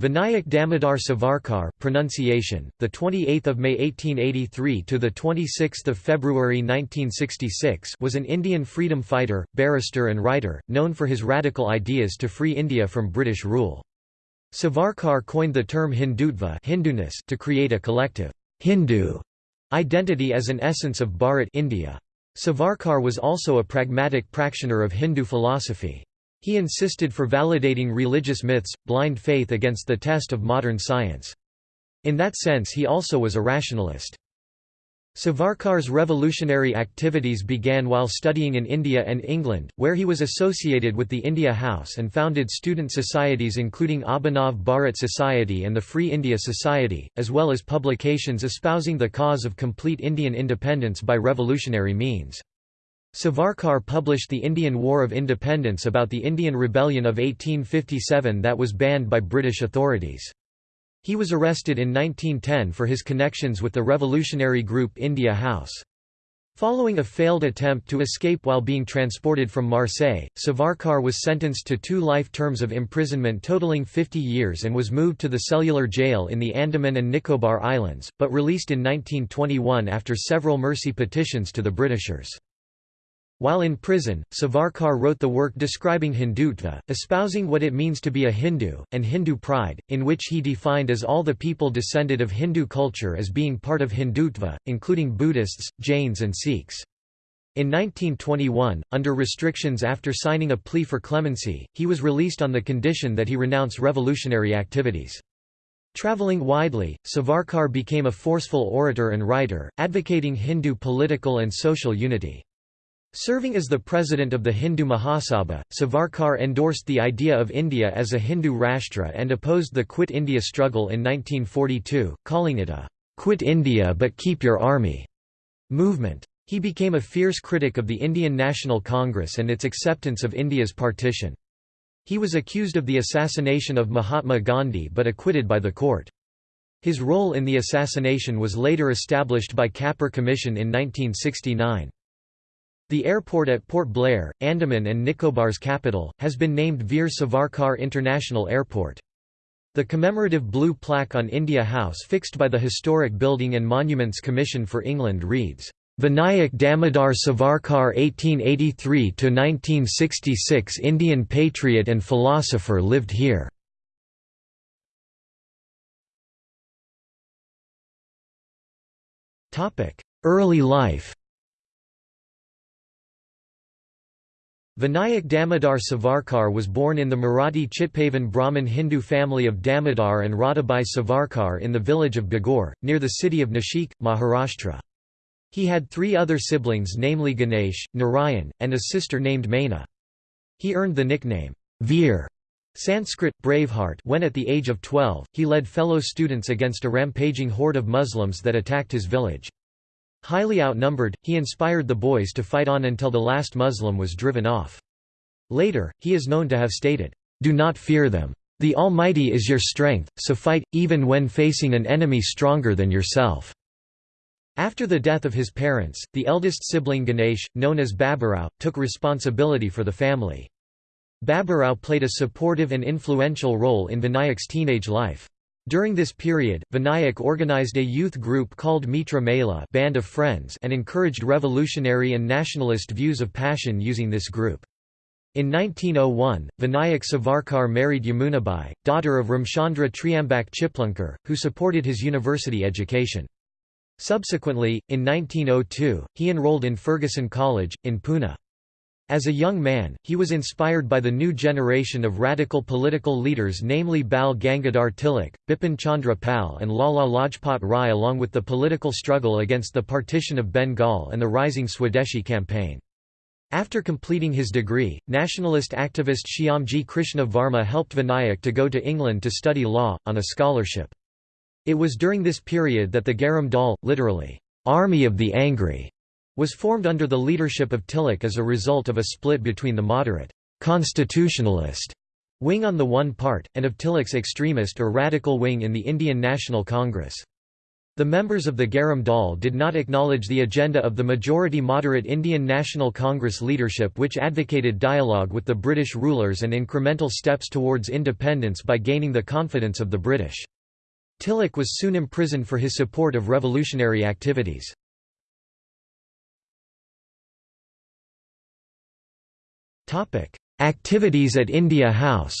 Vinayak Damodar Savarkar pronunciation the 28th of May 1883 to the 26th of February 1966 was an Indian freedom fighter barrister and writer known for his radical ideas to free India from British rule. Savarkar coined the term Hindutva Hinduness to create a collective Hindu identity as an essence of Bharat India. Savarkar was also a pragmatic practitioner of Hindu philosophy he insisted for validating religious myths, blind faith against the test of modern science. In that sense he also was a rationalist. Savarkar's revolutionary activities began while studying in India and England, where he was associated with the India House and founded student societies including Abhinav Bharat Society and the Free India Society, as well as publications espousing the cause of complete Indian independence by revolutionary means. Savarkar published The Indian War of Independence about the Indian Rebellion of 1857 that was banned by British authorities. He was arrested in 1910 for his connections with the revolutionary group India House. Following a failed attempt to escape while being transported from Marseille, Savarkar was sentenced to two life terms of imprisonment totaling 50 years and was moved to the cellular jail in the Andaman and Nicobar Islands, but released in 1921 after several mercy petitions to the Britishers. While in prison, Savarkar wrote the work describing Hindutva, espousing what it means to be a Hindu, and Hindu pride, in which he defined as all the people descended of Hindu culture as being part of Hindutva, including Buddhists, Jains and Sikhs. In 1921, under restrictions after signing a plea for clemency, he was released on the condition that he renounce revolutionary activities. Traveling widely, Savarkar became a forceful orator and writer, advocating Hindu political and social unity. Serving as the president of the Hindu Mahasabha, Savarkar endorsed the idea of India as a Hindu Rashtra and opposed the Quit India struggle in 1942, calling it a «Quit India but keep your army» movement. He became a fierce critic of the Indian National Congress and its acceptance of India's partition. He was accused of the assassination of Mahatma Gandhi but acquitted by the court. His role in the assassination was later established by Kapur Commission in 1969. The airport at Port Blair, Andaman and Nicobar's capital, has been named Veer Savarkar International Airport. The commemorative blue plaque on India House fixed by the Historic Building and Monuments Commission for England reads, Vinayak Damodar Savarkar 1883–1966 Indian patriot and philosopher lived here. Early life Vinayak Damodar Savarkar was born in the Marathi Chitpavan Brahmin Hindu family of Damodar and Radhabai Savarkar in the village of Bhagur, near the city of Nashik, Maharashtra. He had three other siblings namely Ganesh, Narayan, and a sister named Maina. He earned the nickname, Veer Sanskrit, Braveheart when at the age of 12, he led fellow students against a rampaging horde of Muslims that attacked his village. Highly outnumbered, he inspired the boys to fight on until the last Muslim was driven off. Later, he is known to have stated, "'Do not fear them. The Almighty is your strength, so fight, even when facing an enemy stronger than yourself." After the death of his parents, the eldest sibling Ganesh, known as Baburao, took responsibility for the family. Baburao played a supportive and influential role in Vinayak's teenage life. During this period, Vinayak organized a youth group called Mitra Mela Band of Friends and encouraged revolutionary and nationalist views of passion using this group. In 1901, Vinayak Savarkar married Yamunabai, daughter of Ramchandra Triambak Chiplunkar, who supported his university education. Subsequently, in 1902, he enrolled in Fergusson College, in Pune. As a young man, he was inspired by the new generation of radical political leaders namely Bal Gangadhar Tilak, Bipin Chandra Pal and Lala Lajpat Rai along with the political struggle against the partition of Bengal and the rising Swadeshi campaign. After completing his degree, nationalist activist Shyamji Krishna Varma helped Vinayak to go to England to study law, on a scholarship. It was during this period that the Garam Dal, literally, army of the angry, was formed under the leadership of Tilak as a result of a split between the moderate constitutionalist wing on the one part, and of Tilak's extremist or radical wing in the Indian National Congress. The members of the Garam Dal did not acknowledge the agenda of the majority moderate Indian National Congress leadership which advocated dialogue with the British rulers and incremental steps towards independence by gaining the confidence of the British. Tilak was soon imprisoned for his support of revolutionary activities. Activities at India House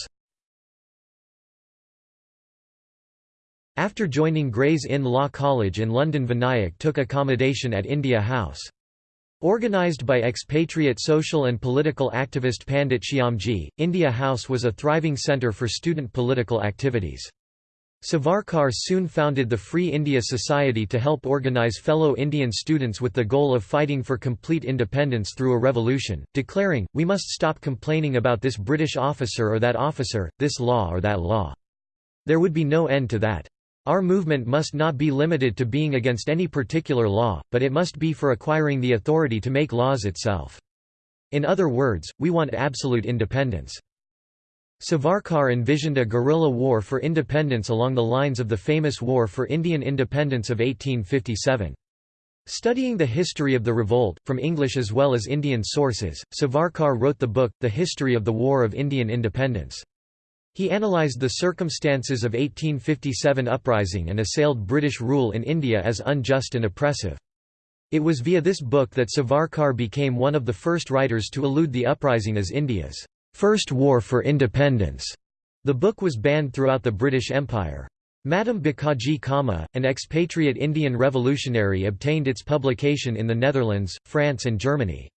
After joining Gray's Inn Law College in London Vinayak took accommodation at India House. Organised by expatriate social and political activist Pandit Shyamji, India House was a thriving centre for student political activities. Savarkar soon founded the Free India Society to help organise fellow Indian students with the goal of fighting for complete independence through a revolution, declaring, we must stop complaining about this British officer or that officer, this law or that law. There would be no end to that. Our movement must not be limited to being against any particular law, but it must be for acquiring the authority to make laws itself. In other words, we want absolute independence. Savarkar envisioned a guerrilla war for independence along the lines of the famous War for Indian Independence of 1857. Studying the history of the revolt, from English as well as Indian sources, Savarkar wrote the book, The History of the War of Indian Independence. He analysed the circumstances of 1857 uprising and assailed British rule in India as unjust and oppressive. It was via this book that Savarkar became one of the first writers to allude the uprising as India's first war for independence. The book was banned throughout the British Empire. Madame Bhikaiji Cama, an expatriate Indian revolutionary obtained its publication in the Netherlands, France and Germany.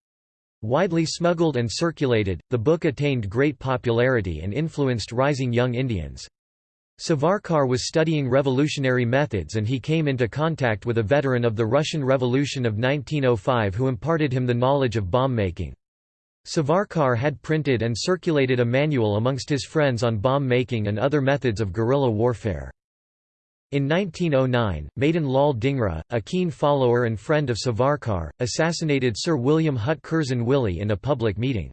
Widely smuggled and circulated, the book attained great popularity and influenced rising young Indians. Savarkar was studying revolutionary methods and he came into contact with a veteran of the Russian Revolution of 1905 who imparted him the knowledge of bomb making. Savarkar had printed and circulated a manual amongst his friends on bomb making and other methods of guerrilla warfare. In 1909, Madan Lal Dhingra, a keen follower and friend of Savarkar, assassinated Sir William Hutt Curzon Wyllie in a public meeting.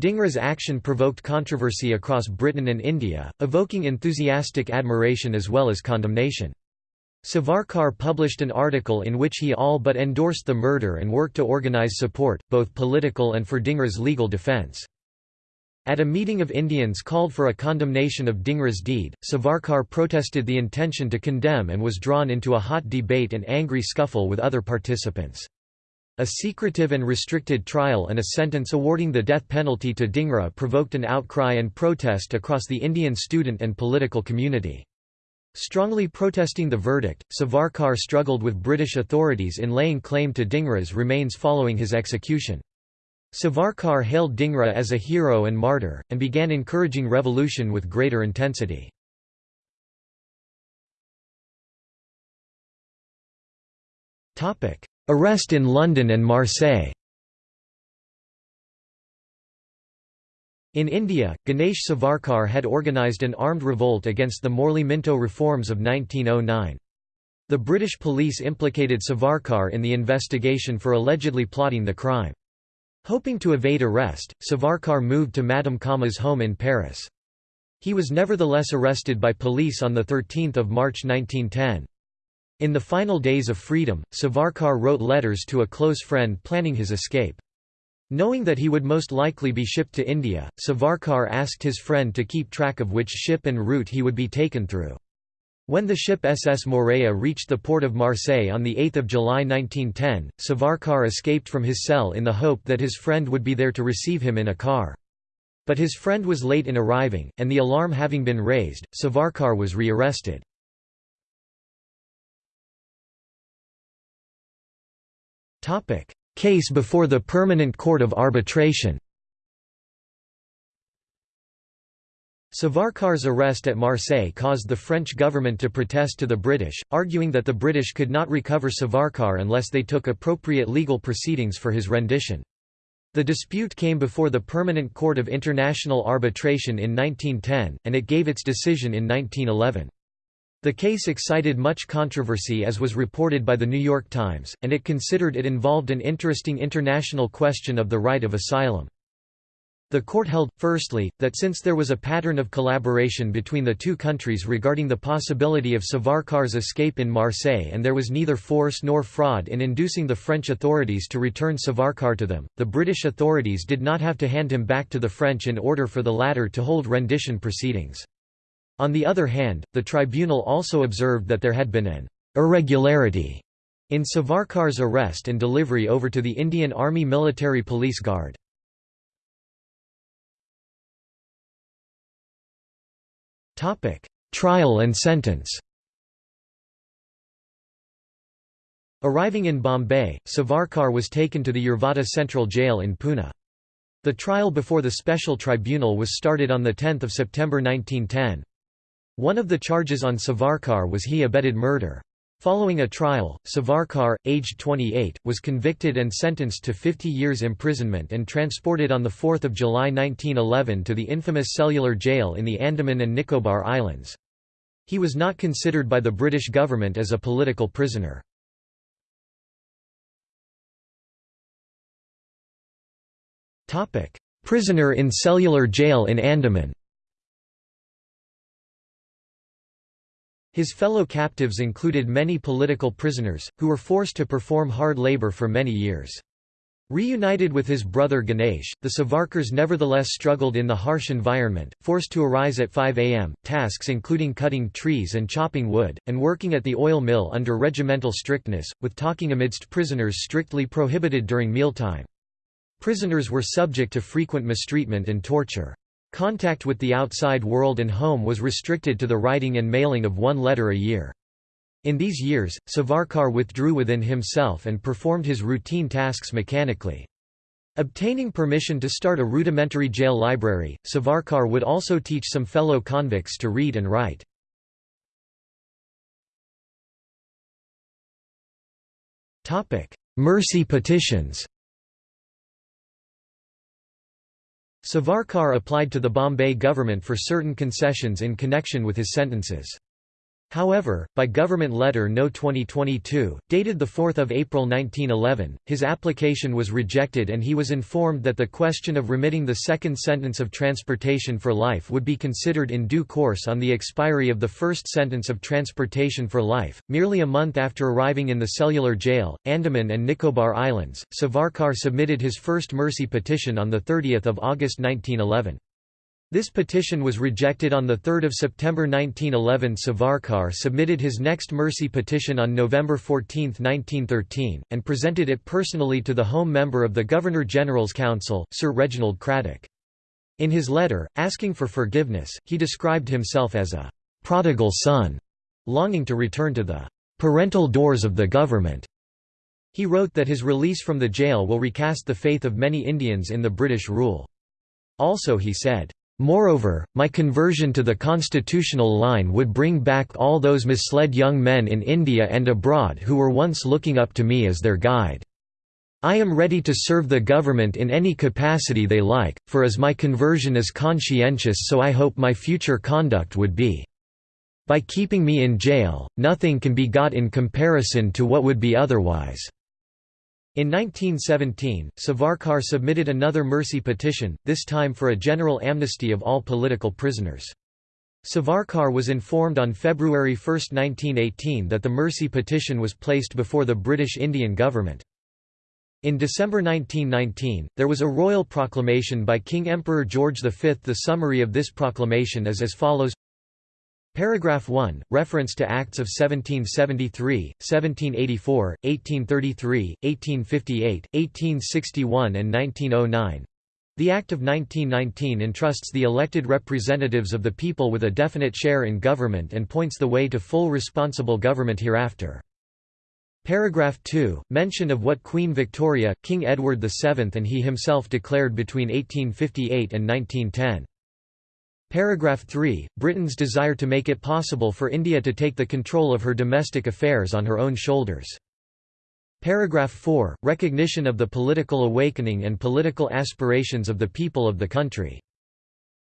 Dhingra's action provoked controversy across Britain and India, evoking enthusiastic admiration as well as condemnation. Savarkar published an article in which he all but endorsed the murder and worked to organise support, both political and for Dhingra's legal defence. At a meeting of Indians called for a condemnation of Dhingra's deed, Savarkar protested the intention to condemn and was drawn into a hot debate and angry scuffle with other participants. A secretive and restricted trial and a sentence awarding the death penalty to Dhingra provoked an outcry and protest across the Indian student and political community. Strongly protesting the verdict, Savarkar struggled with British authorities in laying claim to Dhingra's remains following his execution. Savarkar hailed Dingra as a hero and martyr, and began encouraging revolution with greater intensity. Arrest in London and Marseille In India, Ganesh Savarkar had organised an armed revolt against the Morley-Minto reforms of 1909. The British police implicated Savarkar in the investigation for allegedly plotting the crime. Hoping to evade arrest, Savarkar moved to Madame Cama's home in Paris. He was nevertheless arrested by police on 13 March 1910. In the final days of freedom, Savarkar wrote letters to a close friend planning his escape. Knowing that he would most likely be shipped to India, Savarkar asked his friend to keep track of which ship and route he would be taken through. When the ship SS Morea reached the port of Marseille on 8 July 1910, Savarkar escaped from his cell in the hope that his friend would be there to receive him in a car. But his friend was late in arriving, and the alarm having been raised, Savarkar was rearrested. Case before the Permanent Court of Arbitration Savarkar's arrest at Marseille caused the French government to protest to the British, arguing that the British could not recover Savarkar unless they took appropriate legal proceedings for his rendition. The dispute came before the Permanent Court of International Arbitration in 1910, and it gave its decision in 1911. The case excited much controversy as was reported by the New York Times, and it considered it involved an interesting international question of the right of asylum. The court held, firstly, that since there was a pattern of collaboration between the two countries regarding the possibility of Savarkar's escape in Marseille and there was neither force nor fraud in inducing the French authorities to return Savarkar to them, the British authorities did not have to hand him back to the French in order for the latter to hold rendition proceedings. On the other hand, the tribunal also observed that there had been an irregularity in Savarkar's arrest and delivery over to the Indian Army Military Police Guard. Topic: Trial and sentence Arriving in Bombay, Savarkar was taken to the Yerwada Central Jail in Pune. The trial before the special tribunal was started on 10 September 1910. One of the charges on Savarkar was he abetted murder. Following a trial, Savarkar, aged 28, was convicted and sentenced to 50 years imprisonment and transported on 4 July 1911 to the infamous cellular jail in the Andaman and Nicobar Islands. He was not considered by the British government as a political prisoner. Prisoner in cellular jail in Andaman His fellow captives included many political prisoners, who were forced to perform hard labor for many years. Reunited with his brother Ganesh, the Savarkars nevertheless struggled in the harsh environment, forced to arise at 5 am, tasks including cutting trees and chopping wood, and working at the oil mill under regimental strictness, with talking amidst prisoners strictly prohibited during mealtime. Prisoners were subject to frequent mistreatment and torture. Contact with the outside world and home was restricted to the writing and mailing of one letter a year. In these years, Savarkar withdrew within himself and performed his routine tasks mechanically. Obtaining permission to start a rudimentary jail library, Savarkar would also teach some fellow convicts to read and write. Mercy petitions Savarkar applied to the Bombay government for certain concessions in connection with his sentences. However, by Government Letter No 2022, dated 4 April 1911, his application was rejected and he was informed that the question of remitting the second sentence of transportation for life would be considered in due course on the expiry of the first sentence of transportation for life. Merely a month after arriving in the cellular jail, Andaman and Nicobar Islands, Savarkar submitted his first mercy petition on 30 August 1911. This petition was rejected on 3 September 1911 Savarkar submitted his next mercy petition on November 14, 1913, and presented it personally to the Home Member of the Governor-General's Council, Sir Reginald Cradock. In his letter, asking for forgiveness, he described himself as a «prodigal son», longing to return to the «parental doors of the government». He wrote that his release from the jail will recast the faith of many Indians in the British rule. Also he said, Moreover, my conversion to the constitutional line would bring back all those misled young men in India and abroad who were once looking up to me as their guide. I am ready to serve the government in any capacity they like, for as my conversion is conscientious so I hope my future conduct would be. By keeping me in jail, nothing can be got in comparison to what would be otherwise. In 1917, Savarkar submitted another mercy petition, this time for a general amnesty of all political prisoners. Savarkar was informed on February 1, 1918 that the mercy petition was placed before the British Indian government. In December 1919, there was a royal proclamation by King Emperor George V. The summary of this proclamation is as follows Paragraph 1, reference to Acts of 1773, 1784, 1833, 1858, 1861 and 1909. The Act of 1919 entrusts the elected representatives of the people with a definite share in government and points the way to full responsible government hereafter. Paragraph 2, mention of what Queen Victoria, King Edward VII and he himself declared between 1858 and 1910. Paragraph 3, Britain's desire to make it possible for India to take the control of her domestic affairs on her own shoulders. Paragraph 4, recognition of the political awakening and political aspirations of the people of the country.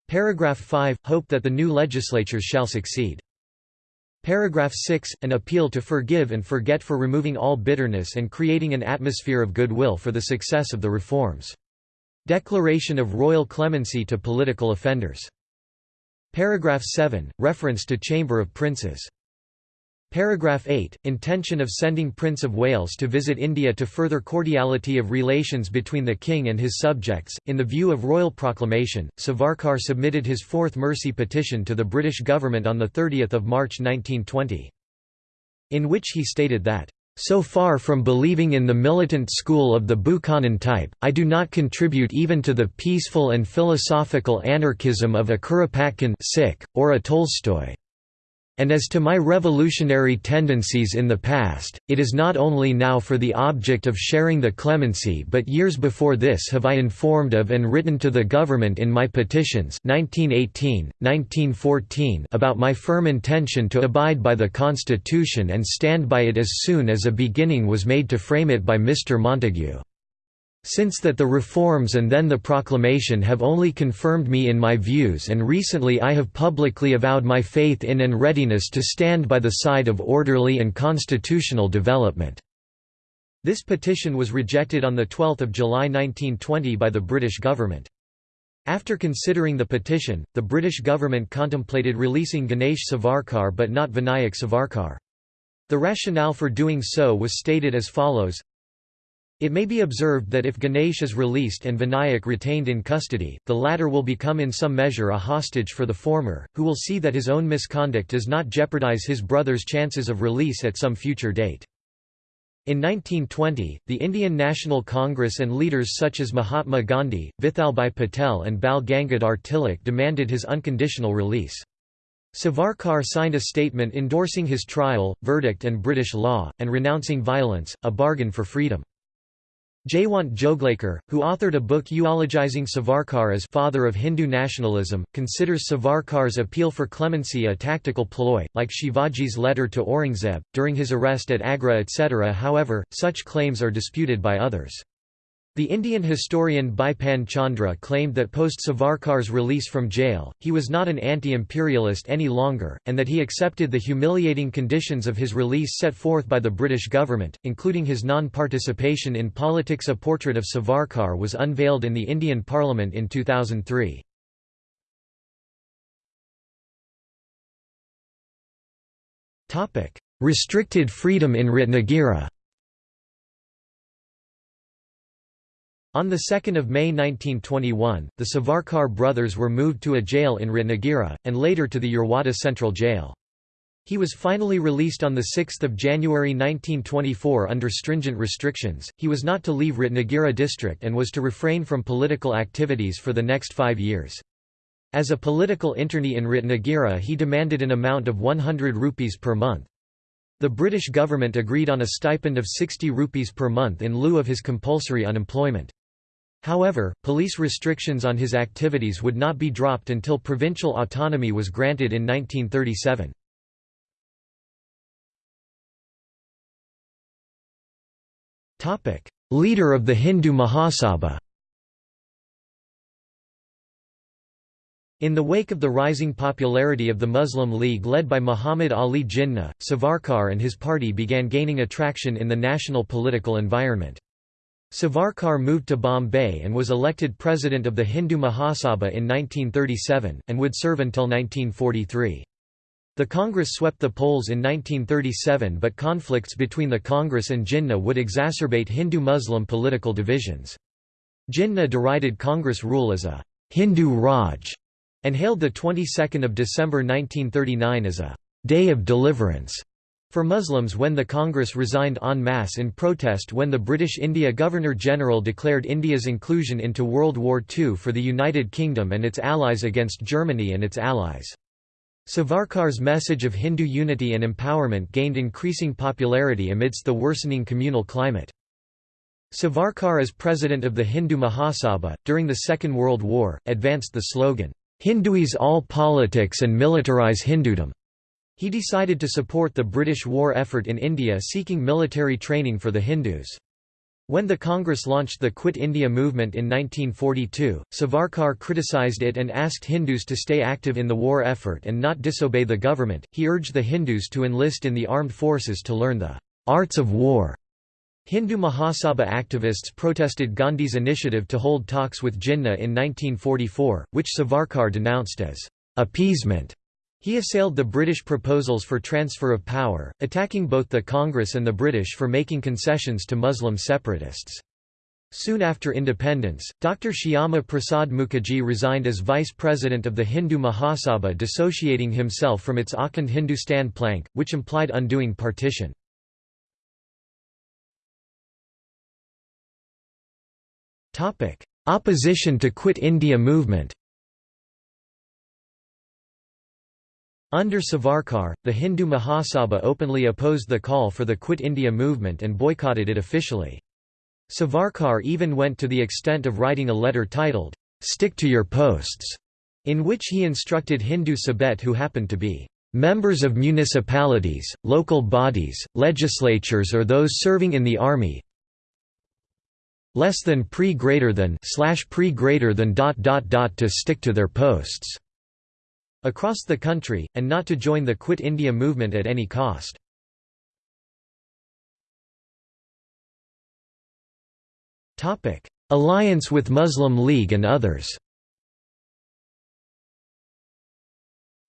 Paragraph 5, hope that the new legislatures shall succeed. Paragraph 6, an appeal to forgive and forget for removing all bitterness and creating an atmosphere of goodwill for the success of the reforms. Declaration of royal clemency to political offenders. Paragraph 7 – Reference to Chamber of Princes. Paragraph 8 – Intention of sending Prince of Wales to visit India to further cordiality of relations between the king and his subjects. In the view of royal proclamation, Savarkar submitted his fourth mercy petition to the British government on 30 March 1920. In which he stated that so far from believing in the militant school of the Bakunin type, I do not contribute even to the peaceful and philosophical anarchism of a Kropotkin or a Tolstoy. And as to my revolutionary tendencies in the past, it is not only now for the object of sharing the clemency but years before this have I informed of and written to the government in my petitions 1918, 1914 about my firm intention to abide by the Constitution and stand by it as soon as a beginning was made to frame it by Mr. Montagu. Since that the reforms and then the proclamation have only confirmed me in my views and recently I have publicly avowed my faith in and readiness to stand by the side of orderly and constitutional development." This petition was rejected on 12 July 1920 by the British government. After considering the petition, the British government contemplated releasing Ganesh Savarkar but not Vinayak Savarkar. The rationale for doing so was stated as follows it may be observed that if Ganesh is released and Vinayak retained in custody, the latter will become in some measure a hostage for the former, who will see that his own misconduct does not jeopardize his brother's chances of release at some future date. In 1920, the Indian National Congress and leaders such as Mahatma Gandhi, Vithalbhai Patel and Bal Gangadhar Tilak demanded his unconditional release. Savarkar signed a statement endorsing his trial, verdict and British law, and renouncing violence, a bargain for freedom. Jaywant Joglekar, who authored a book eulogizing Savarkar as father of Hindu nationalism, considers Savarkar's appeal for clemency a tactical ploy, like Shivaji's letter to Aurangzeb, during his arrest at Agra etc. However, such claims are disputed by others. The Indian historian Bipan Chandra claimed that post-Savarkar's release from jail, he was not an anti-imperialist any longer, and that he accepted the humiliating conditions of his release set forth by the British government, including his non-participation in politics A portrait of Savarkar was unveiled in the Indian Parliament in 2003. Restricted freedom in Ratnagiri On 2 May 1921, the Savarkar brothers were moved to a jail in Ratnagiri, and later to the Yerwada Central Jail. He was finally released on 6 January 1924 under stringent restrictions. He was not to leave Ratnagiri district and was to refrain from political activities for the next five years. As a political internee in Ratnagiri he demanded an amount of 100 rupees per month. The British government agreed on a stipend of 60 rupees per month in lieu of his compulsory unemployment. However, police restrictions on his activities would not be dropped until provincial autonomy was granted in 1937. Leader of the Hindu Mahasabha In the wake of the rising popularity of the Muslim League led by Muhammad Ali Jinnah, Savarkar and his party began gaining attraction in the national political environment. Savarkar moved to Bombay and was elected president of the Hindu Mahasabha in 1937, and would serve until 1943. The Congress swept the polls in 1937 but conflicts between the Congress and Jinnah would exacerbate Hindu-Muslim political divisions. Jinnah derided Congress rule as a «Hindu Raj» and hailed the 22nd of December 1939 as a «day of deliverance» for Muslims when the Congress resigned en masse in protest when the British India Governor-General declared India's inclusion into World War II for the United Kingdom and its allies against Germany and its allies. Savarkar's message of Hindu unity and empowerment gained increasing popularity amidst the worsening communal climate. Savarkar as president of the Hindu Mahasabha, during the Second World War, advanced the slogan, "'Hinduize all politics and militarize Hindudom' He decided to support the British war effort in India seeking military training for the Hindus. When the Congress launched the Quit India movement in 1942, Savarkar criticized it and asked Hindus to stay active in the war effort and not disobey the government. He urged the Hindus to enlist in the armed forces to learn the arts of war. Hindu Mahasabha activists protested Gandhi's initiative to hold talks with Jinnah in 1944, which Savarkar denounced as appeasement. He assailed the British proposals for transfer of power, attacking both the Congress and the British for making concessions to Muslim separatists. Soon after independence, Dr. Shyama Prasad Mukherjee resigned as vice president of the Hindu Mahasabha dissociating himself from its Akhand Hindustan plank, which implied undoing partition. Opposition to Quit India movement Under Savarkar, the Hindu Mahasabha openly opposed the call for the Quit India movement and boycotted it officially. Savarkar even went to the extent of writing a letter titled, "'Stick to your posts' in which he instructed Hindu Sabhaites who happened to be members of municipalities, local bodies, legislatures or those serving in the army less than pre greater than slash pre greater than dot dot dot to stick to their posts across the country, and not to join the Quit India movement at any cost. Alliance with Muslim League and others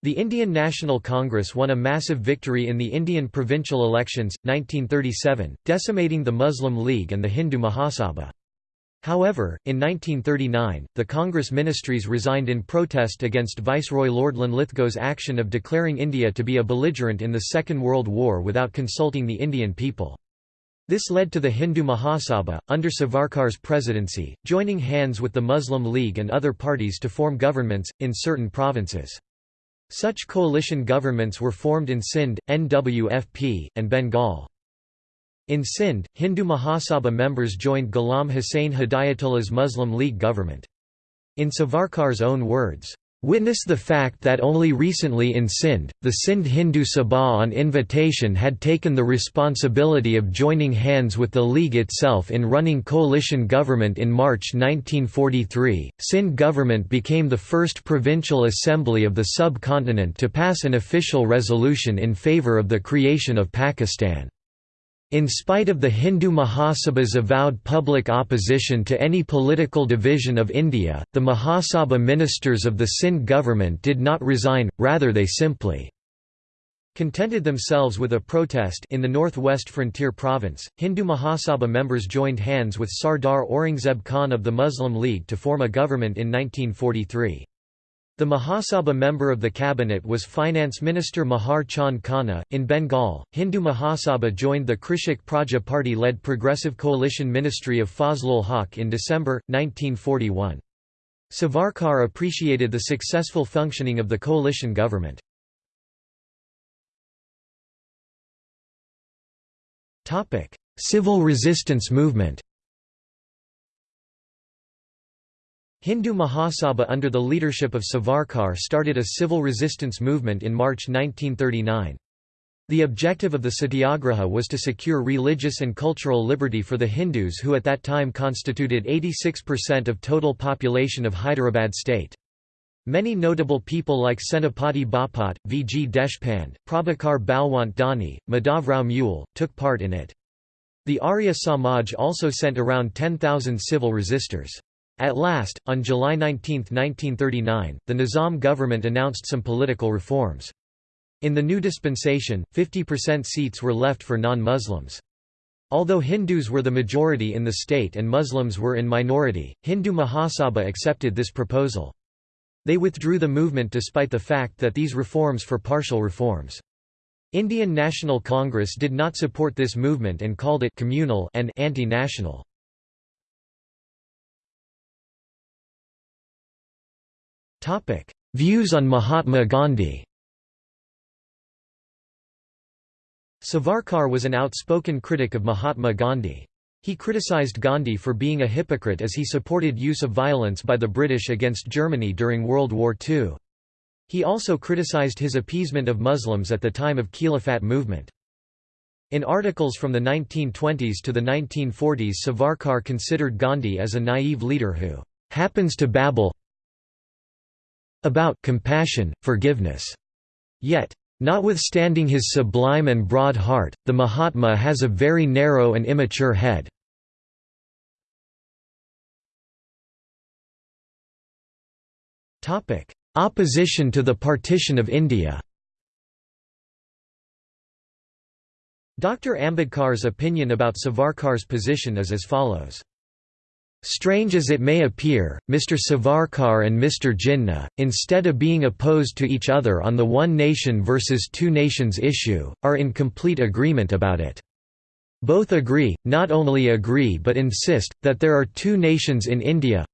The Indian National Congress won a massive victory in the Indian provincial elections, 1937, decimating the Muslim League and the Hindu Mahasabha. However, in 1939, the Congress ministries resigned in protest against Viceroy Lord Linlithgow's action of declaring India to be a belligerent in the Second World War without consulting the Indian people. This led to the Hindu Mahasabha, under Savarkar's presidency, joining hands with the Muslim League and other parties to form governments, in certain provinces. Such coalition governments were formed in Sindh, NWFP, and Bengal. In Sindh, Hindu Mahasabha members joined Ghulam Hussain Hidayatullah's Muslim League government. In Savarkar's own words, Witness the fact that only recently in Sindh, the Sindh Hindu Sabha on invitation had taken the responsibility of joining hands with the League itself in running coalition government in March 1943. Sindh government became the first provincial assembly of the subcontinent to pass an official resolution in favour of the creation of Pakistan. In spite of the Hindu Mahasabha's avowed public opposition to any political division of India, the Mahasabha ministers of the Sindh government did not resign, rather they simply contented themselves with a protest in the northwest frontier province. Hindu Mahasabha members joined hands with Sardar Aurangzeb Khan of the Muslim League to form a government in 1943. The Mahasabha member of the cabinet was Finance Minister Mahar Chand Khanna. In Bengal, Hindu Mahasabha joined the Krishak Praja Party led Progressive Coalition Ministry of Fazlul Haq in December, 1941. Savarkar appreciated the successful functioning of the coalition government. Civil resistance movement Hindu Mahasabha under the leadership of Savarkar started a civil resistance movement in March 1939. The objective of the satyagraha was to secure religious and cultural liberty for the Hindus who at that time constituted 86% of total population of Hyderabad state. Many notable people like Senapati Bapat, V. G. Deshpande, Prabhakar Balwant Dani, Madhavrao Mule, took part in it. The Arya Samaj also sent around 10,000 civil resistors. At last, on July 19, 1939, the Nizam government announced some political reforms. In the new dispensation, 50% seats were left for non-Muslims. Although Hindus were the majority in the state and Muslims were in minority, Hindu Mahasabha accepted this proposal. They withdrew the movement despite the fact that these reforms for partial reforms. Indian National Congress did not support this movement and called it communal and anti-national. Views on Mahatma Gandhi Savarkar was an outspoken critic of Mahatma Gandhi. He criticized Gandhi for being a hypocrite as he supported use of violence by the British against Germany during World War II. He also criticized his appeasement of Muslims at the time of Khilafat movement. In articles from the 1920s to the 1940s Savarkar considered Gandhi as a naive leader who happens to babble about compassion, forgiveness. Yet, Notwithstanding his sublime and broad heart, the Mahatma has a very narrow and immature head. Opposition to the partition of India Dr. Ambedkar's opinion about Savarkar's position is as follows. Strange as it may appear, Mr. Savarkar and Mr. Jinnah, instead of being opposed to each other on the one nation versus two nations issue, are in complete agreement about it. Both agree, not only agree but insist, that there are two nations in India,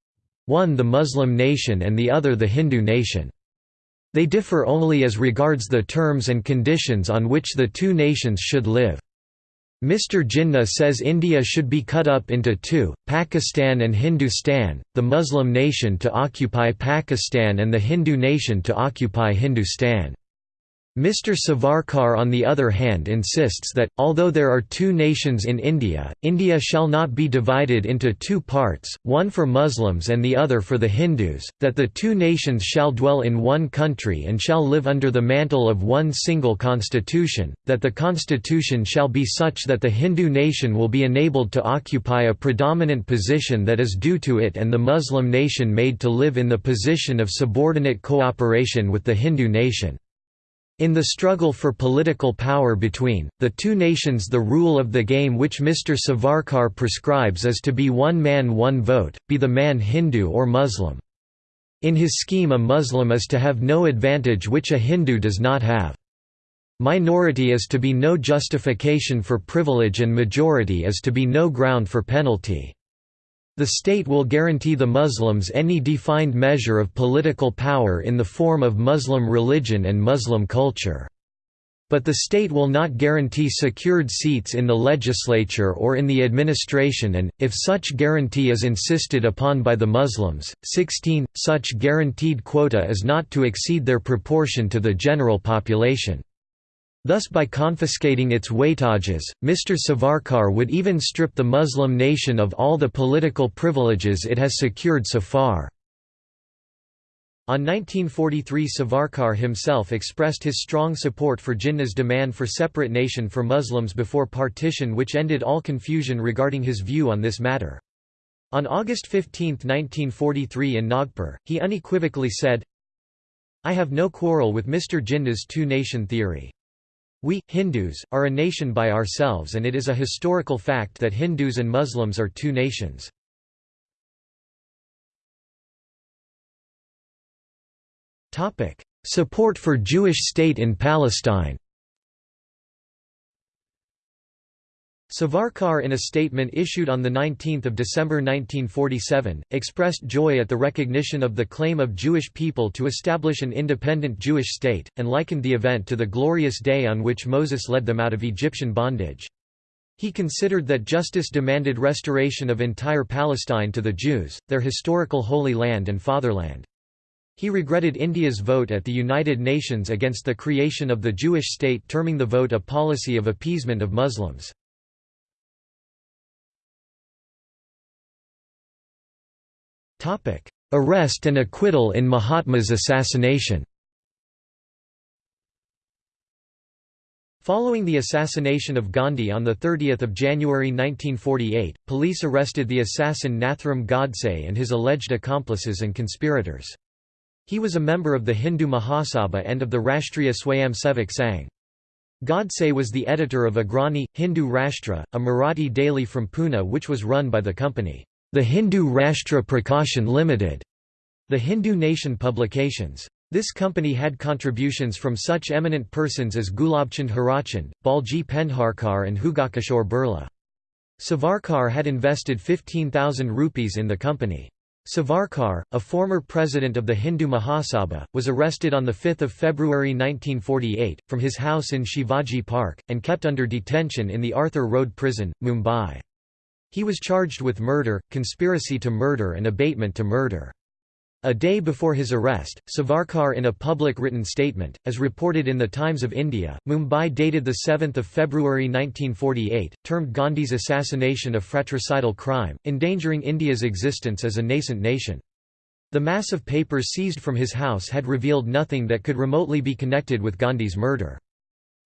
one the Muslim nation and the other the Hindu nation. They differ only as regards the terms and conditions on which the two nations should live. Mr. Jinnah says India should be cut up into two, Pakistan and Hindustan, the Muslim nation to occupy Pakistan and the Hindu nation to occupy Hindustan. Mr. Savarkar on the other hand insists that, although there are two nations in India, India shall not be divided into two parts, one for Muslims and the other for the Hindus, that the two nations shall dwell in one country and shall live under the mantle of one single constitution, that the constitution shall be such that the Hindu nation will be enabled to occupy a predominant position that is due to it and the Muslim nation made to live in the position of subordinate cooperation with the Hindu nation. In the struggle for political power between, the two nations the rule of the game which Mr. Savarkar prescribes is to be one man one vote, be the man Hindu or Muslim. In his scheme a Muslim is to have no advantage which a Hindu does not have. Minority is to be no justification for privilege and majority is to be no ground for penalty. The state will guarantee the Muslims any defined measure of political power in the form of Muslim religion and Muslim culture. But the state will not guarantee secured seats in the legislature or in the administration and, if such guarantee is insisted upon by the Muslims, 16, such guaranteed quota is not to exceed their proportion to the general population. Thus by confiscating its weightages, Mr. Savarkar would even strip the Muslim nation of all the political privileges it has secured so far. On 1943 Savarkar himself expressed his strong support for Jinnah's demand for separate nation for Muslims before partition which ended all confusion regarding his view on this matter. On August 15, 1943 in Nagpur, he unequivocally said, I have no quarrel with Mr. Jinnah's two-nation theory. We, Hindus, are a nation by ourselves and it is a historical fact that Hindus and Muslims are two nations. Support for Jewish state in Palestine Savarkar in a statement issued on 19 December 1947, expressed joy at the recognition of the claim of Jewish people to establish an independent Jewish state, and likened the event to the glorious day on which Moses led them out of Egyptian bondage. He considered that justice demanded restoration of entire Palestine to the Jews, their historical Holy Land and fatherland. He regretted India's vote at the United Nations against the creation of the Jewish state terming the vote a policy of appeasement of Muslims. Arrest and acquittal in Mahatma's assassination Following the assassination of Gandhi on 30 January 1948, police arrested the assassin Nathuram Godse and his alleged accomplices and conspirators. He was a member of the Hindu Mahasabha and of the Rashtriya Swayamsevak Sangh. Godse was the editor of Agrani, Hindu Rashtra, a Marathi daily from Pune which was run by the company. The Hindu Rashtra Prakashan Limited, the Hindu Nation Publications. This company had contributions from such eminent persons as Gulabchand Hirachand, Bhalji Pendharkar and Jugalkishore Birla. Savarkar had invested 15,000 rupees in the company. Savarkar, a former president of the Hindu Mahasabha, was arrested on 5 February 1948, from his house in Shivaji Park, and kept under detention in the Arthur Road prison, Mumbai. He was charged with murder, conspiracy to murder and abetment to murder. A day before his arrest, Savarkar in a public written statement, as reported in the Times of India, Mumbai dated 7 February 1948, termed Gandhi's assassination a fratricidal crime, endangering India's existence as a nascent nation. The mass of papers seized from his house had revealed nothing that could remotely be connected with Gandhi's murder.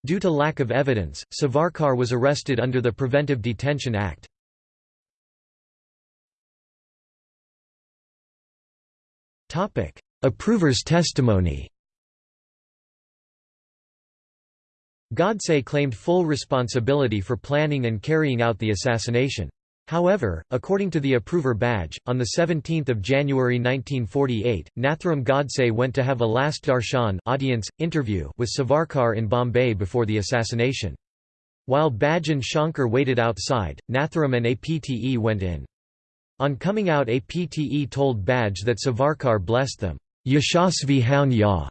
Due to lack of evidence, Savarkar was arrested under the Preventive Detention Act. Approver's testimony Godse claimed full responsibility for planning and carrying out the assassination. However, according to the approver badge, on 17 January 1948, Nathuram Godse went to have a last darshan audience, interview with Savarkar in Bombay before the assassination. While Badge and Shankar waited outside, Nathuram and APTE went in. On coming out APTE told Badge that Savarkar blessed them, Yashasvi Houn Ya,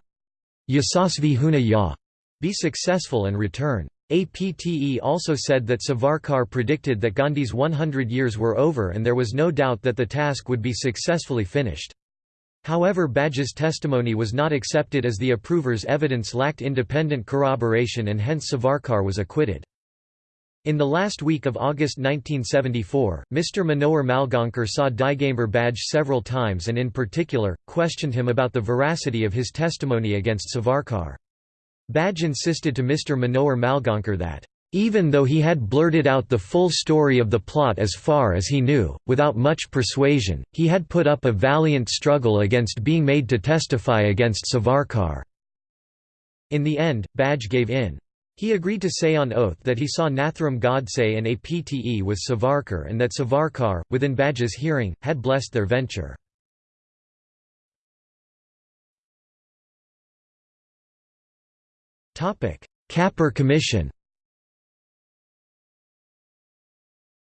Huna Ya, be successful and return. APTE also said that Savarkar predicted that Gandhi's 100 years were over and there was no doubt that the task would be successfully finished. However Badge's testimony was not accepted as the approver's evidence lacked independent corroboration and hence Savarkar was acquitted. In the last week of August 1974, Mr. Manohar Malgaonkar saw Digambar Badge several times and in particular, questioned him about the veracity of his testimony against Savarkar. Badge insisted to Mr. Manohar Malgaonkar that, "...even though he had blurted out the full story of the plot as far as he knew, without much persuasion, he had put up a valiant struggle against being made to testify against Savarkar." In the end, Badge gave in. He agreed to say on oath that he saw Nathuram Godse and APTE with Savarkar and that Savarkar, within Badge's hearing, had blessed their venture. Kapur Commission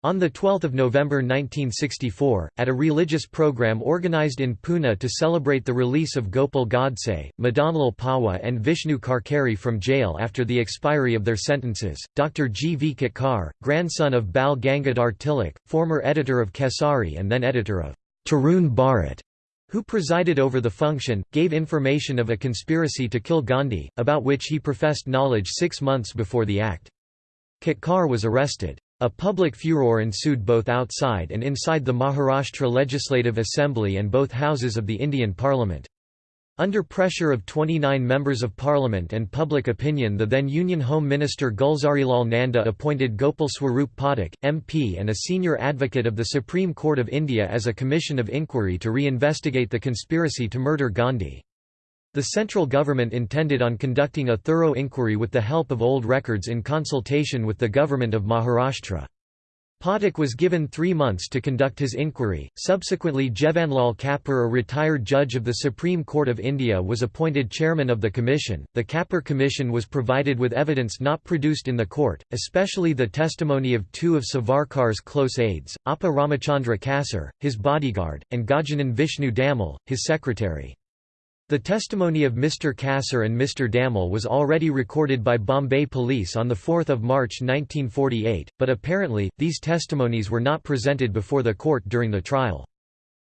On 12 November 1964, at a religious program organized in Pune to celebrate the release of Gopal Godse, Madanlal Pahwa and Vishnu Karkare from jail after the expiry of their sentences, Dr. G. V. Ketkar, grandson of Bal Gangadhar Tilak, former editor of Kesari and then editor of Tarun Bharat, who presided over the function, gave information of a conspiracy to kill Gandhi, about which he professed knowledge six months before the act. Ketkar was arrested. A public furor ensued both outside and inside the Maharashtra Legislative Assembly and both houses of the Indian Parliament. Under pressure of 29 members of parliament and public opinion the then Union Home Minister Gulzarilal Nanda appointed Gopal Swarup Pathak, MP and a senior advocate of the Supreme Court of India as a commission of inquiry to re-investigate the conspiracy to murder Gandhi. The central government intended on conducting a thorough inquiry with the help of old records in consultation with the government of Maharashtra. Pathak was given three months to conduct his inquiry. Subsequently, Jevanlal Kapur, a retired judge of the Supreme Court of India, was appointed chairman of the commission. The Kapur Commission was provided with evidence not produced in the court, especially the testimony of two of Savarkar's close aides, Appa Ramachandra Kasar, his bodyguard, and Gajanan Vishnu Damal, his secretary. The testimony of Mr. Kasar and Mr. Damal was already recorded by Bombay Police on 4 March 1948, but apparently, these testimonies were not presented before the court during the trial.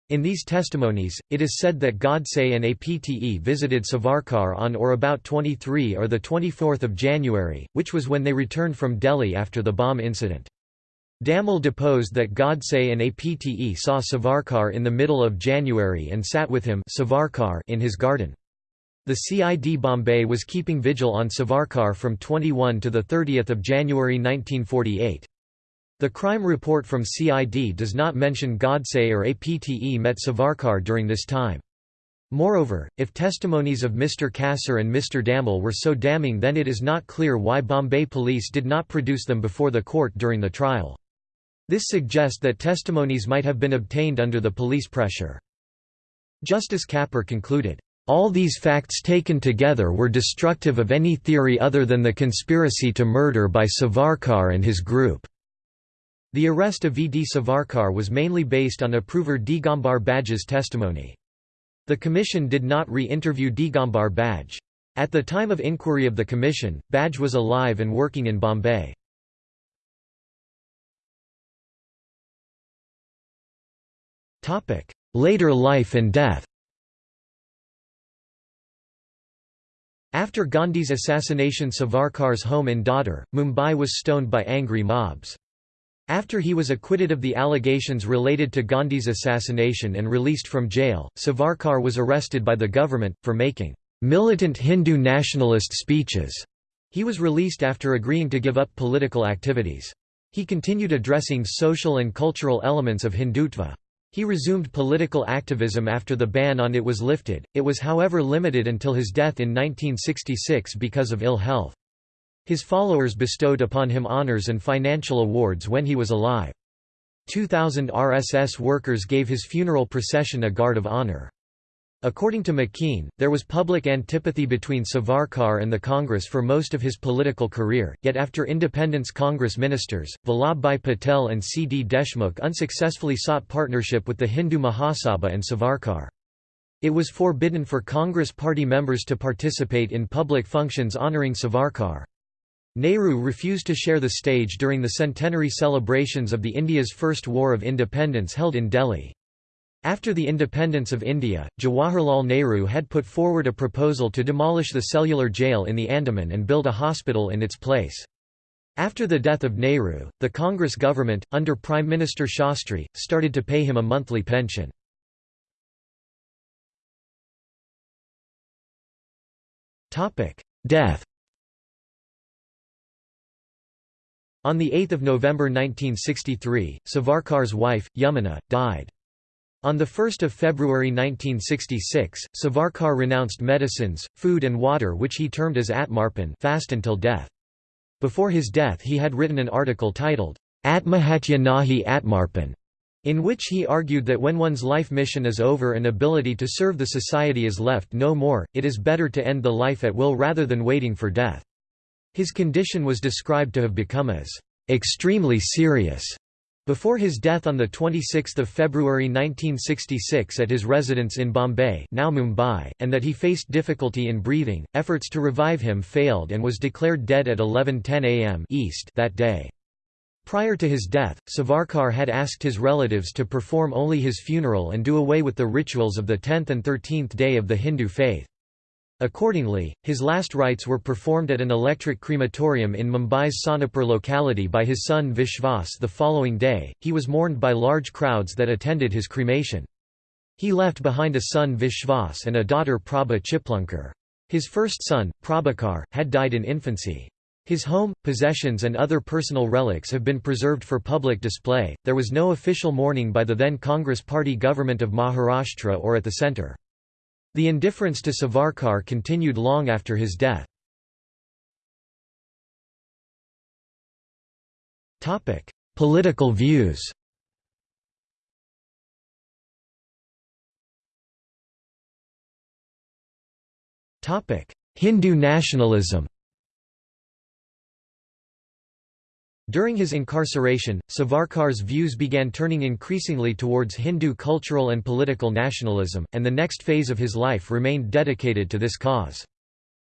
In these testimonies, it is said that Godse and APTE visited Savarkar on or about 23 or 24 January, which was when they returned from Delhi after the bomb incident. Damal deposed that Godse and Apte saw Savarkar in the middle of January and sat with him Savarkar in his garden. The CID Bombay was keeping vigil on Savarkar from 21 to 30 January 1948. The crime report from CID does not mention Godse or Apte met Savarkar during this time. Moreover, if testimonies of Mr. Kasar and Mr. Damal were so damning then it is not clear why Bombay police did not produce them before the court during the trial. This suggests that testimonies might have been obtained under the police pressure. Justice Kapur concluded, "...all these facts taken together were destructive of any theory other than the conspiracy to murder by Savarkar and his group." The arrest of V. D. Savarkar was mainly based on approver Digambar Badge's testimony. The commission did not re-interview Digambar Badge. At the time of inquiry of the commission, Badge was alive and working in Bombay. Later life and death After Gandhi's assassination Savarkar's home in Dadar, Mumbai was stoned by angry mobs. After he was acquitted of the allegations related to Gandhi's assassination and released from jail, Savarkar was arrested by the government, for making militant Hindu nationalist speeches. He was released after agreeing to give up political activities. He continued addressing social and cultural elements of Hindutva. He resumed political activism after the ban on it was lifted, it was however limited until his death in 1966 because of ill health. His followers bestowed upon him honors and financial awards when he was alive. 2,000 RSS workers gave his funeral procession a guard of honor. According to McKean, there was public antipathy between Savarkar and the Congress for most of his political career, yet after independence Congress ministers, Vallabhbhai Patel and C. D. Deshmukh unsuccessfully sought partnership with the Hindu Mahasabha and Savarkar. It was forbidden for Congress party members to participate in public functions honouring Savarkar. Nehru refused to share the stage during the centenary celebrations of the India's First War of Independence held in Delhi. After the independence of India, Jawaharlal Nehru had put forward a proposal to demolish the cellular jail in the Andaman and build a hospital in its place. After the death of Nehru, the Congress government, under Prime Minister Shastri, started to pay him a monthly pension. Death On 8 November 1963, Savarkar's wife, Yamuna, died. On 1 February 1966, Savarkar renounced medicines, food and water which he termed as Atmarpan fast until death. Before his death he had written an article titled, Atmahatya Nahi Atmarpan, in which he argued that when one's life mission is over and ability to serve the society is left no more, it is better to end the life at will rather than waiting for death. His condition was described to have become as extremely serious before his death on 26 February 1966 at his residence in Bombay now Mumbai, and that he faced difficulty in breathing, efforts to revive him failed and was declared dead at 11.10 am East that day. Prior to his death, Savarkar had asked his relatives to perform only his funeral and do away with the rituals of the 10th and 13th day of the Hindu faith. Accordingly, his last rites were performed at an electric crematorium in Mumbai's Sonepur locality by his son Vishwas the following day. He was mourned by large crowds that attended his cremation. He left behind a son Vishwas and a daughter Prabha Chiplunkar. His first son, Prabhakar, had died in infancy. His home, possessions, and other personal relics have been preserved for public display. There was no official mourning by the then Congress Party government of Maharashtra or at the centre. The indifference to Savarkar continued long after his death. Political views Hindu nationalism During his incarceration, Savarkar's views began turning increasingly towards Hindu cultural and political nationalism, and the next phase of his life remained dedicated to this cause.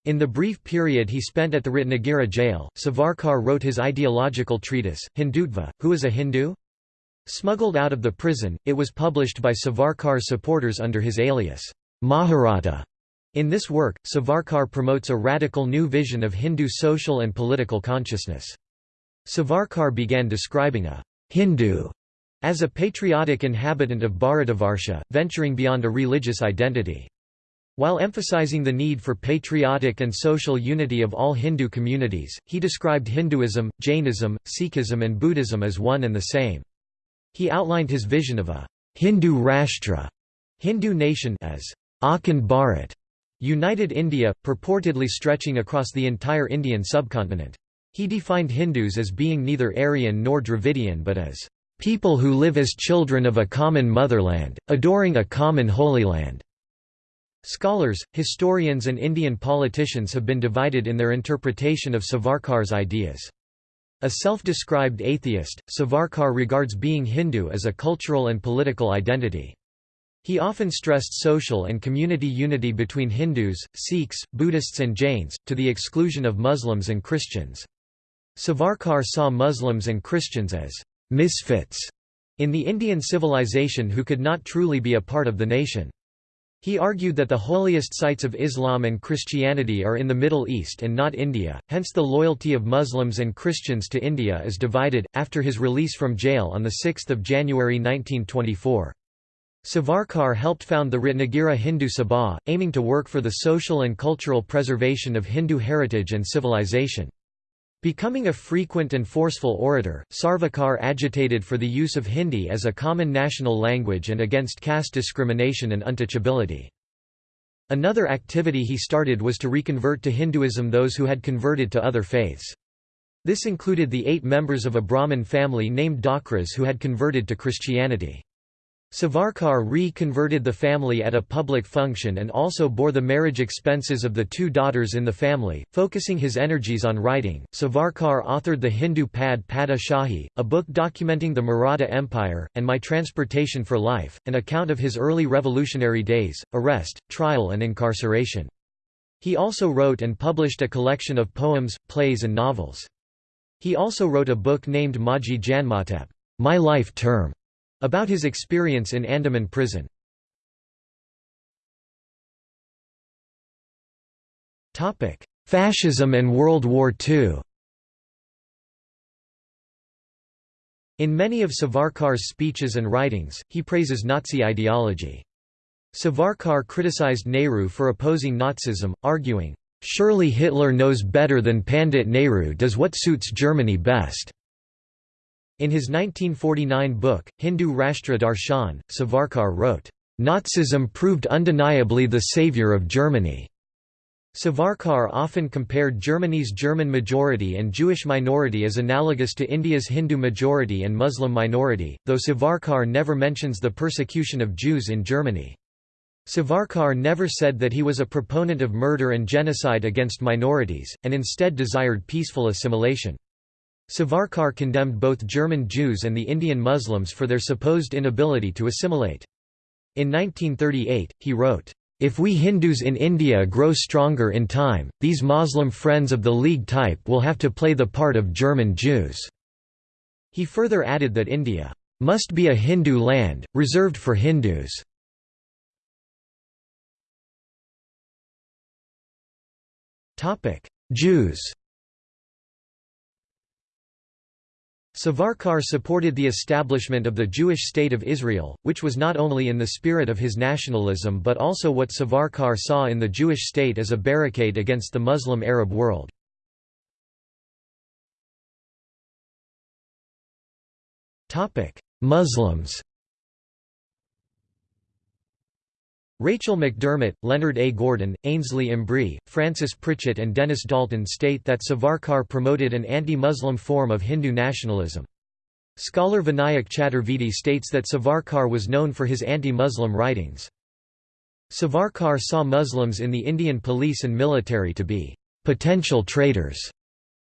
In the brief period he spent at the Ratnagiri jail, Savarkar wrote his ideological treatise, Hindutva, Who is a Hindu? Smuggled out of the prison, it was published by Savarkar's supporters under his alias, Maharatha. In this work, Savarkar promotes a radical new vision of Hindu social and political consciousness. Savarkar began describing a Hindu as a patriotic inhabitant of Bharatavarsha, venturing beyond a religious identity. While emphasizing the need for patriotic and social unity of all Hindu communities, he described Hinduism, Jainism, Sikhism and Buddhism as one and the same. He outlined his vision of a Hindu Rashtra Hindu nation as Akhand Bharat, united India, purportedly stretching across the entire Indian subcontinent. He defined Hindus as being neither Aryan nor Dravidian but as people who live as children of a common motherland, adoring a common holy land. Scholars, historians and Indian politicians have been divided in their interpretation of Savarkar's ideas. A self-described atheist, Savarkar regards being Hindu as a cultural and political identity. He often stressed social and community unity between Hindus, Sikhs, Buddhists and Jains, to the exclusion of Muslims and Christians. Savarkar saw Muslims and Christians as misfits in the Indian civilization who could not truly be a part of the nation. He argued that the holiest sites of Islam and Christianity are in the Middle East and not India, hence the loyalty of Muslims and Christians to India is divided. After his release from jail on 6 January 1924. Savarkar helped found the Ratnagiri Hindu Sabha, aiming to work for the social and cultural preservation of Hindu heritage and civilization. Becoming a frequent and forceful orator, Savarkar agitated for the use of Hindi as a common national language and against caste discrimination and untouchability. Another activity he started was to reconvert to Hinduism those who had converted to other faiths. This included the eight members of a Brahmin family named Dakras who had converted to Christianity. Savarkar re-converted the family at a public function and also bore the marriage expenses of the two daughters in the family, focusing his energies on writing. Savarkar authored the Hindu Pad Pada Shahi, a book documenting the Maratha Empire, and My Transportation for Life, an account of his early revolutionary days, arrest, trial and incarceration. He also wrote and published a collection of poems, plays and novels. He also wrote a book named Maji Janmatep, My Life Term, about his experience in Andaman prison. Fascism and World War II In many of Savarkar's speeches and writings, he praises Nazi ideology. Savarkar criticized Nehru for opposing Nazism, arguing, "...surely Hitler knows better than Pandit Nehru does what suits Germany best." In his 1949 book, Hindu Rashtra Darshan, Savarkar wrote, "...Nazism proved undeniably the savior of Germany." Savarkar often compared Germany's German majority and Jewish minority as analogous to India's Hindu majority and Muslim minority, though Savarkar never mentions the persecution of Jews in Germany. Savarkar never said that he was a proponent of murder and genocide against minorities, and instead desired peaceful assimilation. Savarkar condemned both German Jews and the Indian Muslims for their supposed inability to assimilate. In 1938, he wrote, if we Hindus in India grow stronger in time, these Muslim friends of the League type will have to play the part of German Jews." He further added that India must be a Hindu land, reserved for Hindus. Jews Savarkar supported the establishment of the Jewish State of Israel, which was not only in the spirit of his nationalism but also what Savarkar saw in the Jewish state as a barricade against the Muslim Arab world. Muslims Rachel McDermott, Leonard A. Gordon, Ainslie Embree, Frances Pritchett and Dennis Dalton state that Savarkar promoted an anti-Muslim form of Hindu nationalism. Scholar Vinayak Chaturvedi states that Savarkar was known for his anti-Muslim writings. Savarkar saw Muslims in the Indian police and military to be potential traitors.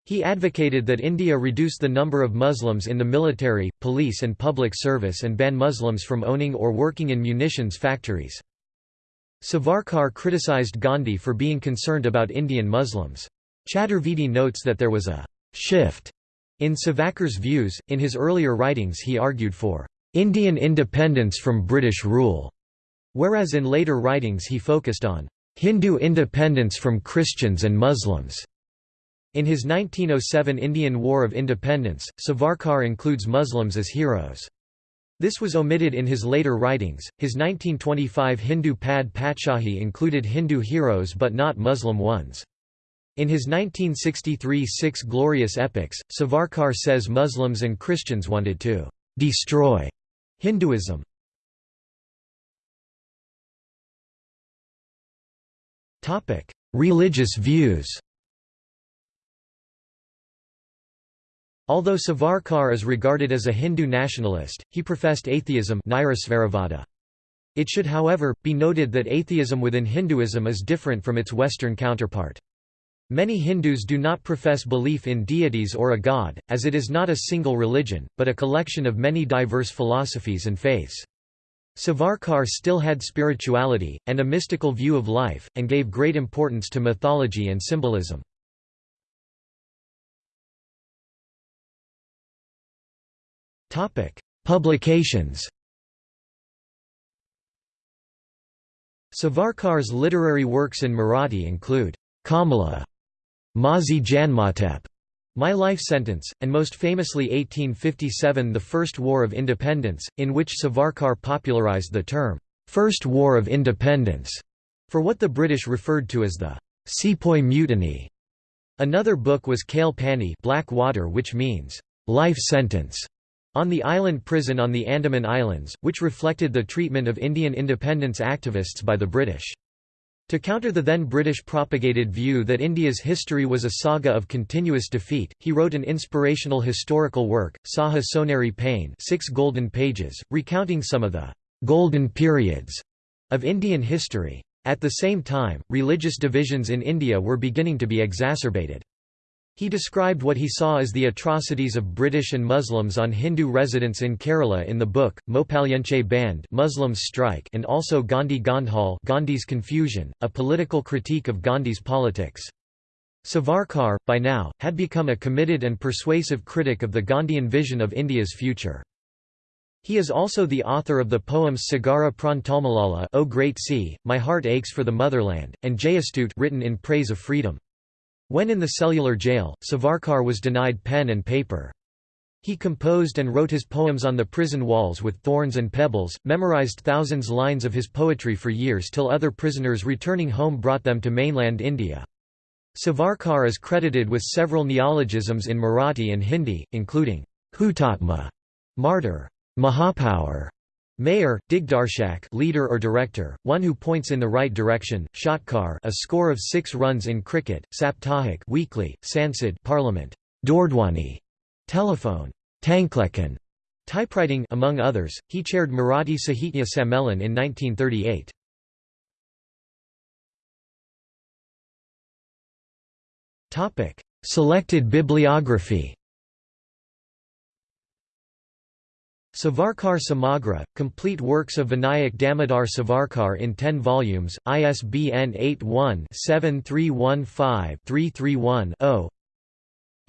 He advocated that India reduce the number of Muslims in the military, police and public service and ban Muslims from owning or working in munitions factories. Savarkar criticized Gandhi for being concerned about Indian Muslims. Chaturvedi notes that there was a «shift» in Savarkar's views. In his earlier writings he argued for «Indian independence from British rule», whereas in later writings he focused on «Hindu independence from Christians and Muslims». In his 1907 Indian War of Independence, Savarkar includes Muslims as heroes. This was omitted in his later writings. His 1925 Hindu Pad Patshahi included Hindu heroes but not Muslim ones. In his 1963 Six Glorious Epics, Savarkar says Muslims and Christians wanted to destroy Hinduism. Religious views Although Savarkar is regarded as a Hindu nationalist, he professed atheism It should however, be noted that atheism within Hinduism is different from its Western counterpart. Many Hindus do not profess belief in deities or a god, as it is not a single religion, but a collection of many diverse philosophies and faiths. Savarkar still had spirituality, and a mystical view of life, and gave great importance to mythology and symbolism. Publications. Savarkar's literary works in Marathi include Kamala, Mazi Janmatep, My Life Sentence, and most famously 1857 The First War of Independence, in which Savarkar popularized the term, First War of Independence, for what the British referred to as the Sepoy Mutiny. Another book was Kale Pani Black Water which means, life sentence, on the island prison on the Andaman Islands, which reflected the treatment of Indian independence activists by the British. To counter the then British propagated view that India's history was a saga of continuous defeat, he wrote an inspirational historical work, Saha Soneri Pain six golden pages, recounting some of the «golden periods» of Indian history. At the same time, religious divisions in India were beginning to be exacerbated. He described what he saw as the atrocities of British and Muslims on Hindu residents in Kerala in the book, Mopalyanche Band Muslims Strike and also Gandhi Gondhal Gandhi's Confusion, a political critique of Gandhi's politics. Savarkar, by now, had become a committed and persuasive critic of the Gandhian vision of India's future. He is also the author of the poems Sagara Prantalmalala O Great Sea, My Heart Aches for the Motherland, and Jayastut written in praise of freedom. When in the cellular jail, Savarkar was denied pen and paper. He composed and wrote his poems on the prison walls with thorns and pebbles, memorized thousands lines of his poetry for years till other prisoners returning home brought them to mainland India. Savarkar is credited with several neologisms in Marathi and Hindi, including Hutatma, martyr, Mahapaur, Mayor, Digdarshak leader or director, one who points in the right direction, Shotkar a score of six runs in cricket, Saptahik weekly, Sansad Parliament, Dordwani telephone, Tanklekhan typewriting among others. He chaired Marathi Sahitya Sammelan in 1938. Topic: Selected bibliography. Savarkar Samagra, complete works of Vinayak Damodar Savarkar in 10 volumes, ISBN 81-7315-331-0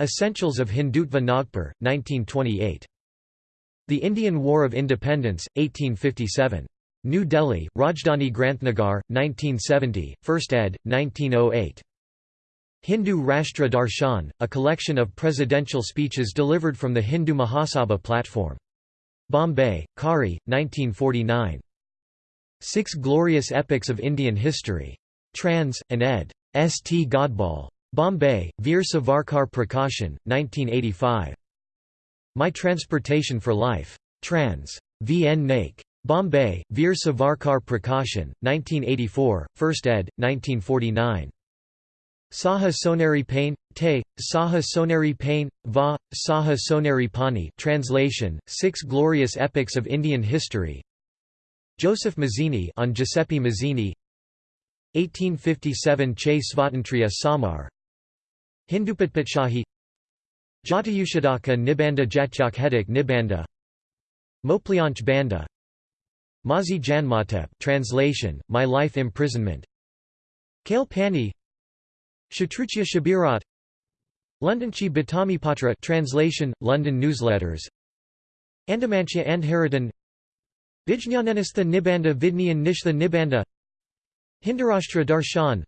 Essentials of Hindutva Nagpur, 1928. The Indian War of Independence, 1857. New Delhi, Rajdhani Granthagar, 1970, 1st ed., 1908. Hindu Rashtra Darshan, a collection of presidential speeches delivered from the Hindu Mahasabha platform. Bombay, Kari, 1949. Six Glorious Epics of Indian History. Trans. and ed. S. T. Godbole. Bombay, Veer Savarkar Prakashan, 1985. My Transportation for Life. Trans. V. N. Naik. Bombay, Veer Savarkar Prakashan, 1984, 1st ed., 1949. Saha Soneri Pain, Te, Saha Soneri Pain, Va, Saha Soneri Pani translation, Six Glorious Epics of Indian History. Joseph Mazzini on Giuseppe Mazzini. 1857 Che Svatantriya Samar. Hindupatpatshahi Jatayushadaka Nibanda Jatyak Nibanda. Moplyanch Banda. Mazi Janmatep translation, My Life Imprisonment. Kale Pani Shatrughya Shabirat. Londonchi Patra translation, London newsletters. Andamancha Andharadan Vijnanenistha Nibanda Vidnyan Nishtha Nibanda. Hindarashtra Darshan.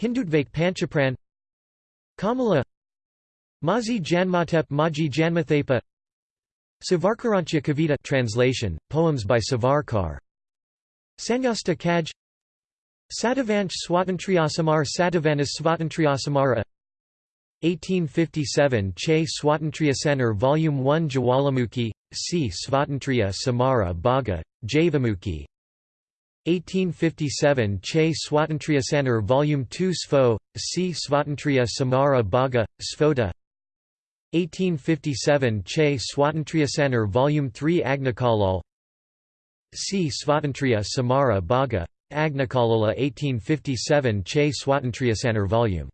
Hindutvake Panchapran. Kamala. Mazi Janmatep Maji Janmathepa. Savarkarancha Kavita translation, poems by Savarkar. Sanyasta Kaj Satavansh Swatantriyasamar Satavanas Svatantriyasamara 1857 Che Swatantriyasanar Volume 1 Jawalamuki, C. Svatantriya Samara Bhaga, Javamuki 1857 Che Swatantriyasanar Volume 2 Sfo, C. Svatantriya Samara Bhaga, Sfota 1857 Che Swatantriyasanar Volume 3 Agnikalal C. Svatantriya Samara Bhaga, Agnikalola 1857 Che Swatantriyasanar Vol.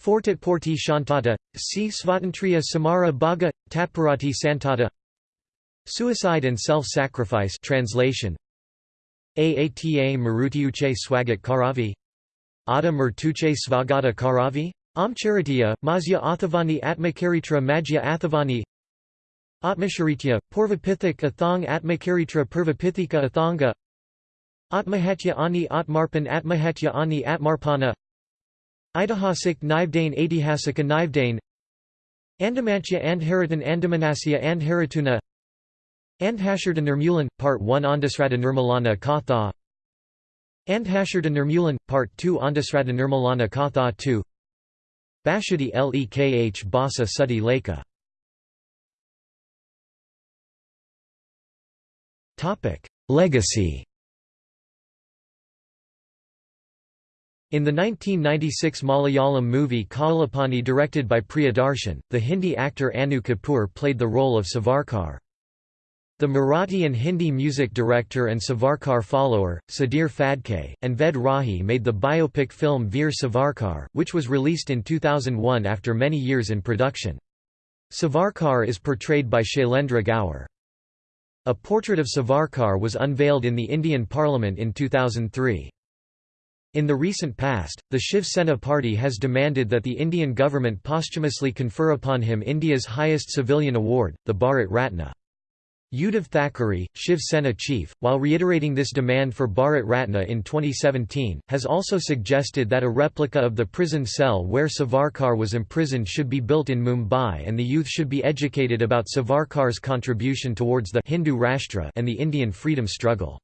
Fortit Porti Shantata, C. Svatantriya Samara Bhaga, Tatparati Santata. Suicide and Self-Sacrifice translation. Aata Marutiuche Swagat Karavi. Ada Mertuche Svagata Karavi. Amcharitiya, Mazya Athavani Atmakaritra Majya Athavani. Atmasharitya, Purvapithik Athang Atmakaritra Purvapithika Athanga Atmahatya ani Atmarpan Atmahatya ani Atmarpana. Idahasik Nivdane Aitihasika Nivdane Andamantya Andharitan Andamanasya Andharituna Andhasharta Nirmulan, Part 1 Andasrata Nirmalana Katha. Andhasharta Nirmulan, Part 2 Andasrata Nirmalana Katha 2 Bashadi Lekh Basa Sati Leka Legacy In the 1996 Malayalam movie Kalapani directed by Priyadarshan, the Hindi actor Annu Kapoor played the role of Savarkar. The Marathi and Hindi music director and Savarkar follower, Sudhir Phadke, and Ved Rahi made the biopic film Veer Savarkar, which was released in 2001 after many years in production. Savarkar is portrayed by Shailendra Gaur. A portrait of Savarkar was unveiled in the Indian Parliament in 2003. In the recent past, the Shiv Sena party has demanded that the Indian government posthumously confer upon him India's highest civilian award, the Bharat Ratna. Uddhav Thackeray, Shiv Sena chief, while reiterating this demand for Bharat Ratna in 2017, has also suggested that a replica of the prison cell where Savarkar was imprisoned should be built in Mumbai and the youth should be educated about Savarkar's contribution towards the Hindu Rashtra and the Indian freedom struggle.